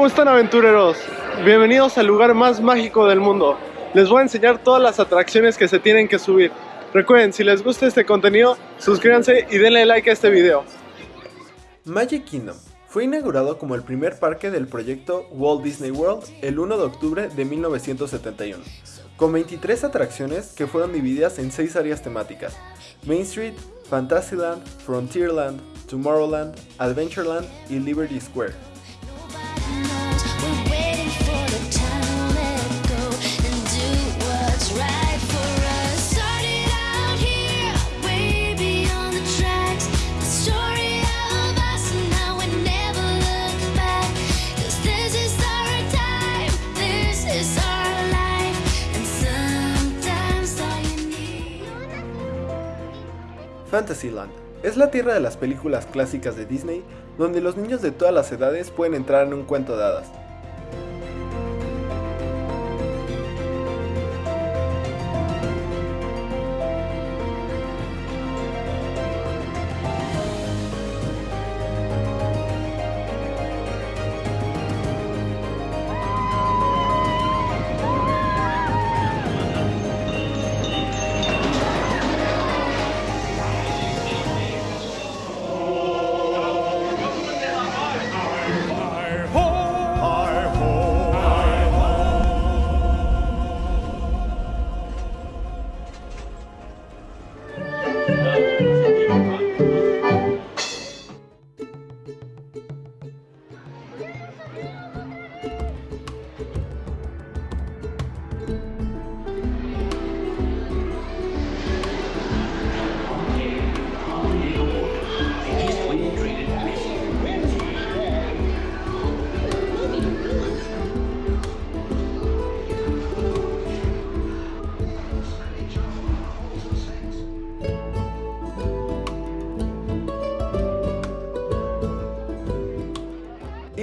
¿Cómo están aventureros? Bienvenidos al lugar más mágico del mundo. Les voy a enseñar todas las atracciones que se tienen que subir. Recuerden, si les gusta este contenido, suscríbanse y denle like a este video. Magic Kingdom fue inaugurado como el primer parque del proyecto Walt Disney World el 1 de octubre de 1971, con 23 atracciones que fueron divididas en 6 áreas temáticas, Main Street, Fantasyland, Frontierland, Tomorrowland, Adventureland y Liberty Square. Fantasyland es la tierra de las películas clásicas de Disney donde los niños de todas las edades pueden entrar en un cuento de hadas.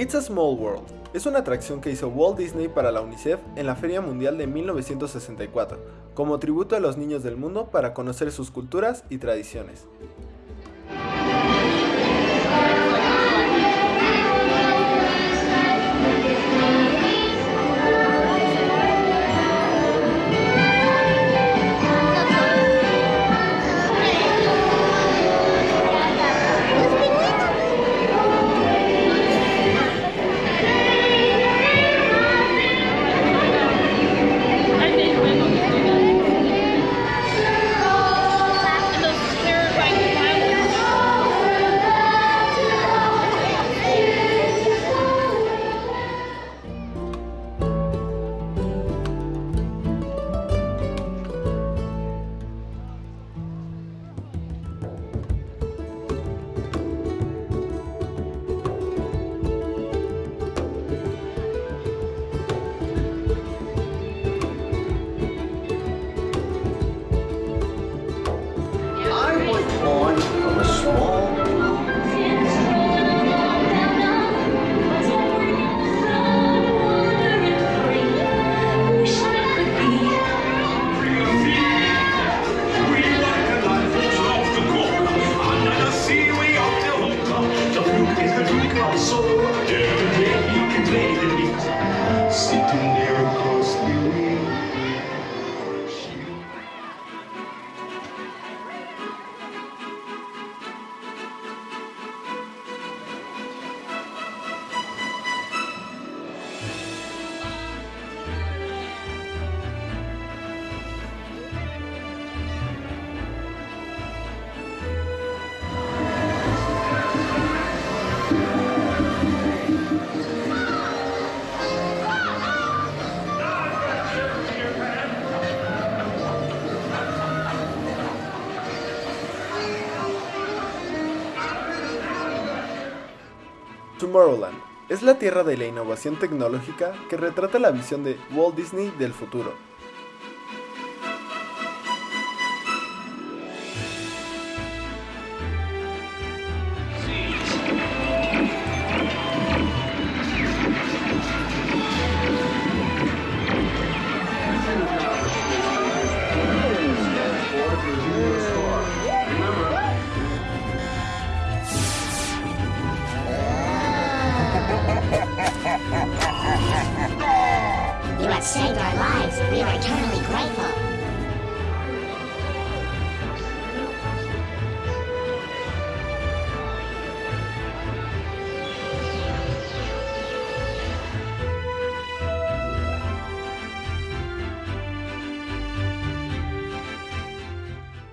It's a Small World es una atracción que hizo Walt Disney para la UNICEF en la Feria Mundial de 1964, como tributo a los niños del mundo para conocer sus culturas y tradiciones. Tomorrowland es la tierra de la innovación tecnológica que retrata la visión de Walt Disney del futuro. saved our lives. We are eternally grateful.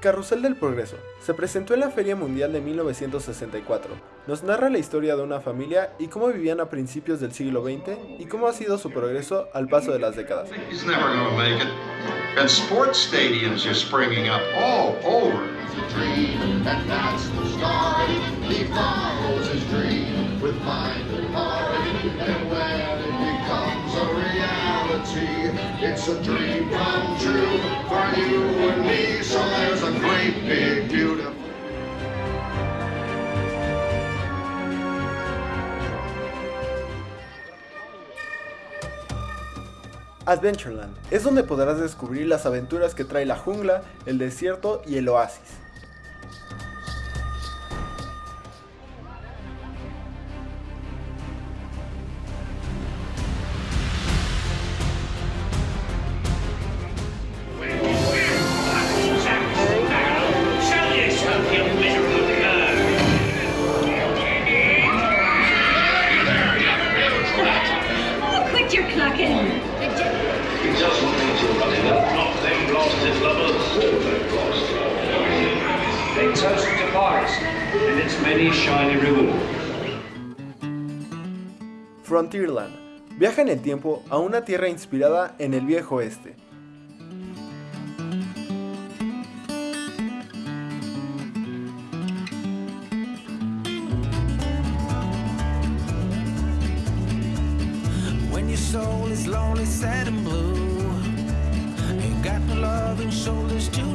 Carrusel del Progreso. Se presentó en la Feria Mundial de 1964. Nos narra la historia de una familia y cómo vivían a principios del siglo XX y cómo ha sido su progreso al paso de las décadas. Adventureland es donde podrás descubrir las aventuras que trae la jungla, el desierto y el oasis. Frontierland viaja en el tiempo a una tierra inspirada en el viejo oeste. When your soul is lonely, sad and blue, ain't got no love and shoulders to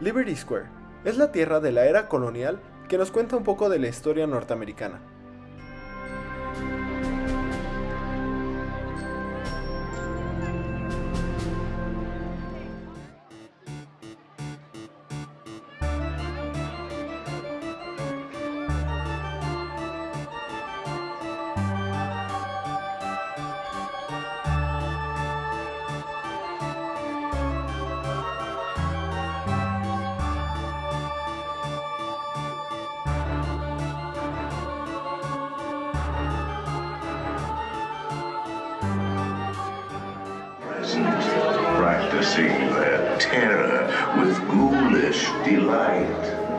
Liberty Square es la tierra de la era colonial que nos cuenta un poco de la historia norteamericana. Their terror with ghoulish delight.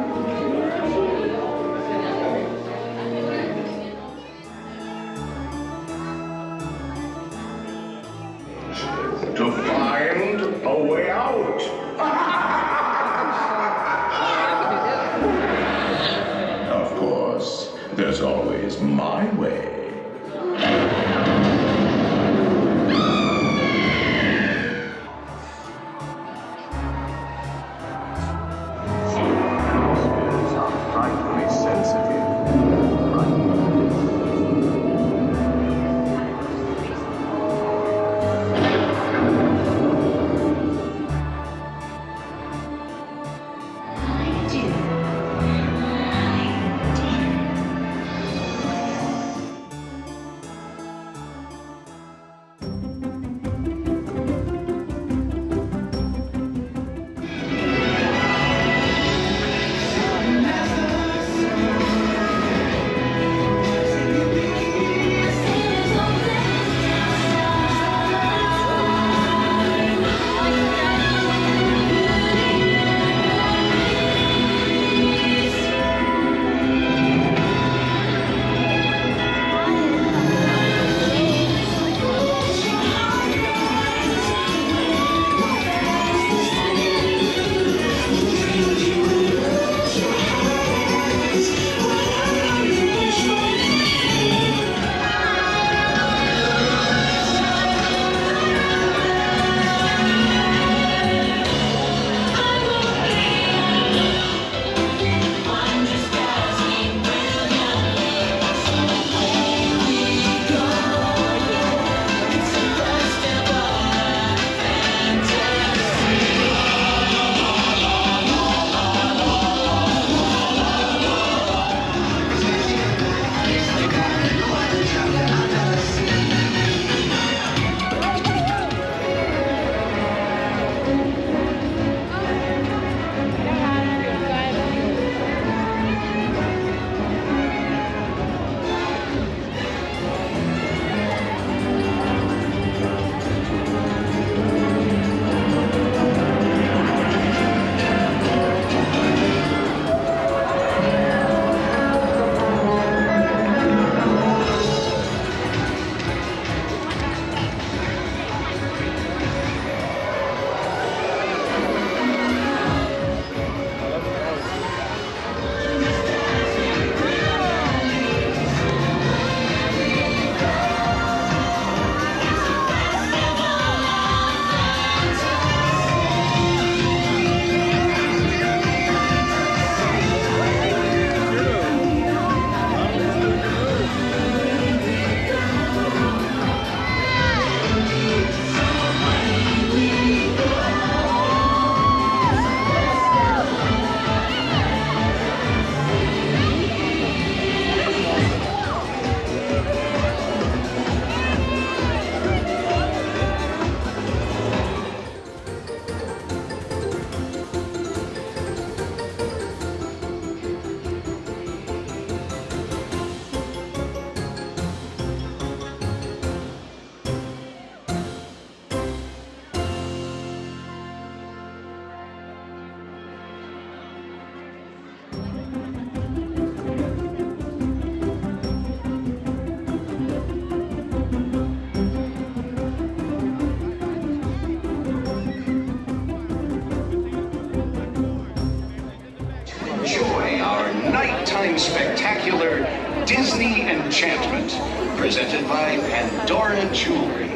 Disney Enchantment, presented by Pandora Jewelry.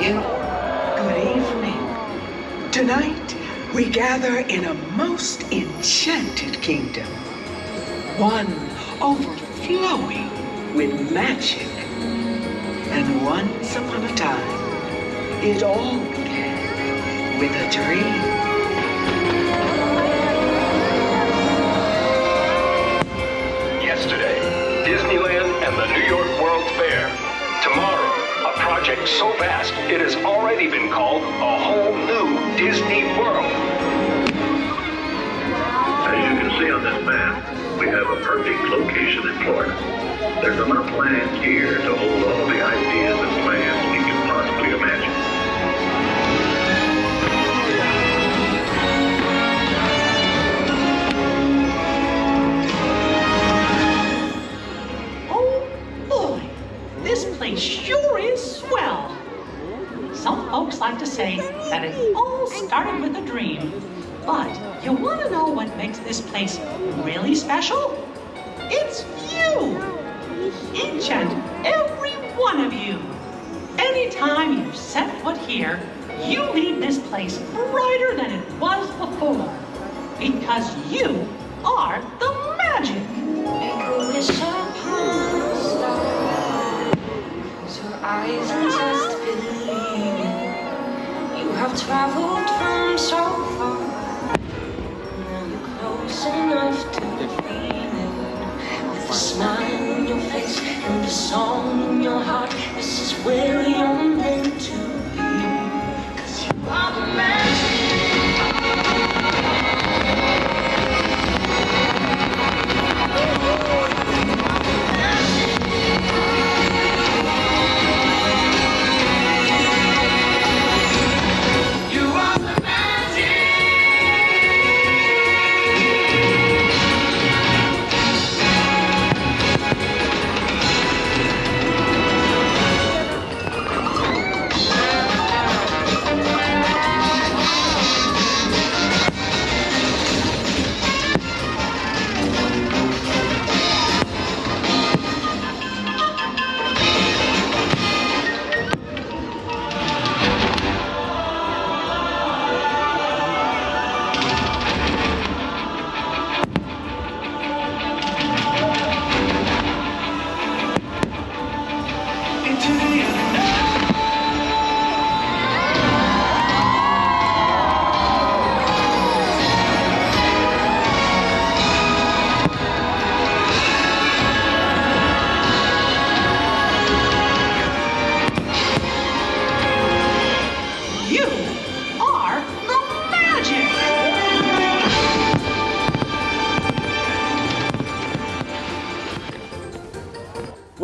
In Good evening. Tonight, we gather in a most enchanted kingdom. One overflowing with magic. And once upon a time, it all began with a dream. And the New York World Fair. Tomorrow, a project so vast it has already been called a whole new Disney World. As you can see on this map, we have a perfect location in Florida. There's enough land here to special? It's you! Each and every one of you. Anytime you set foot here, you leave this place brighter than it was before. Because you are the magic. Your eyes just believe. You have traveled from so far. Now you're close enough smile on your face and the song in your heart, this is where you're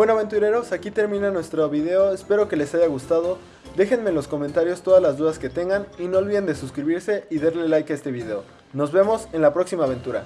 Bueno aventureros, aquí termina nuestro video, espero que les haya gustado, déjenme en los comentarios todas las dudas que tengan y no olviden de suscribirse y darle like a este video. Nos vemos en la próxima aventura.